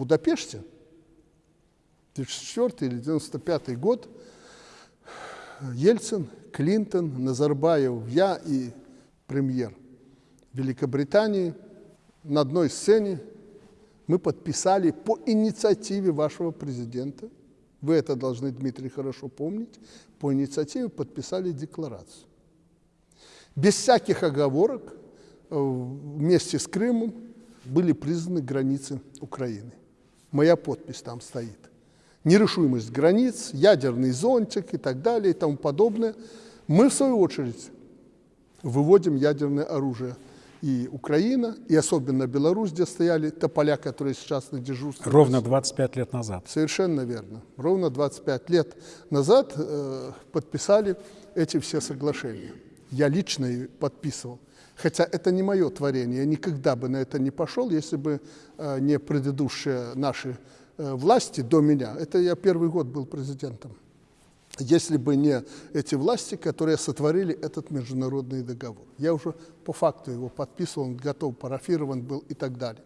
Будапеште, 94 или 95 год, Ельцин, Клинтон, Назарбаев, я и премьер Великобритании на одной сцене мы подписали по инициативе вашего президента, вы это должны, Дмитрий, хорошо помнить, по инициативе подписали декларацию. Без всяких оговорок э, вместе с Крымом были признаны границы Украины. Моя подпись там стоит. Нерешимость границ, ядерный зонтик и так далее и тому подобное. Мы, в свою очередь, выводим ядерное оружие и Украина, и особенно Беларусь, где стояли тополя, которые сейчас на дежурстве. Ровно 25 лет назад. Совершенно верно. Ровно 25 лет назад э, подписали эти все соглашения. Я лично подписывал. Хотя это не мое творение, я никогда бы на это не пошел, если бы э, не предыдущие наши э, власти до меня. Это я первый год был президентом если бы не эти власти, которые сотворили этот международный договор. Я уже по факту его подписывал, он готов, парафирован был и так далее.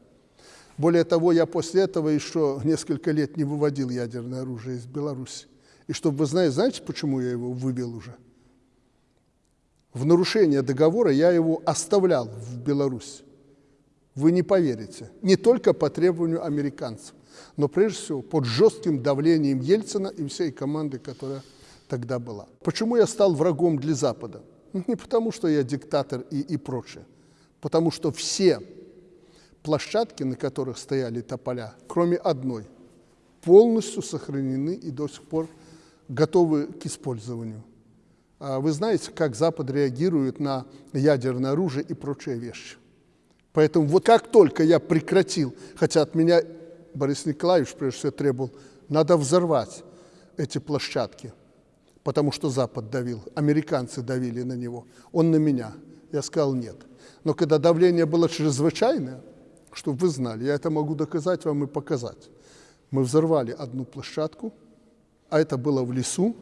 Более того, я после этого еще несколько лет не выводил ядерное оружие из Беларуси. И чтобы вы знали, знаете, почему я его вывел уже? В нарушение договора я его оставлял в Беларуси. Вы не поверите. Не только по требованию американцев, но прежде всего под жестким давлением Ельцина и всей команды, которая тогда была. Почему я стал врагом для Запада? Не потому, что я диктатор и, и прочее. Потому что все площадки, на которых стояли тополя, кроме одной, полностью сохранены и до сих пор готовы к использованию. А вы знаете, как Запад реагирует на ядерное оружие и прочие вещи. Поэтому вот как только я прекратил, хотя от меня Борис Николаевич прежде всего требовал, надо взорвать эти площадки – потому что Запад давил, американцы давили на него, он на меня. Я сказал нет. Но когда давление было чрезвычайное, чтобы вы знали, я это могу доказать вам и показать. Мы взорвали одну площадку, а это было в лесу,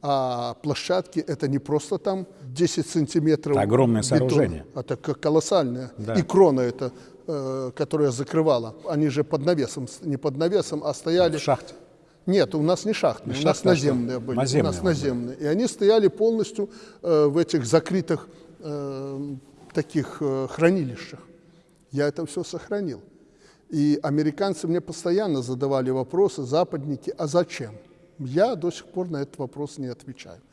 а площадки это не просто там 10 сантиметров это огромное бетона, сооружение. это колоссальное. Да. И крона это, э, которая закрывала. Они же под навесом, не под навесом, а стояли... В шахте. Нет, у нас не шахтные, не у нас наземные были. Наземные у нас наземные. И они стояли полностью э, в этих закрытых э, таких э, хранилищах. Я это все сохранил. И американцы мне постоянно задавали вопросы, западники, а зачем? Я до сих пор на этот вопрос не отвечаю.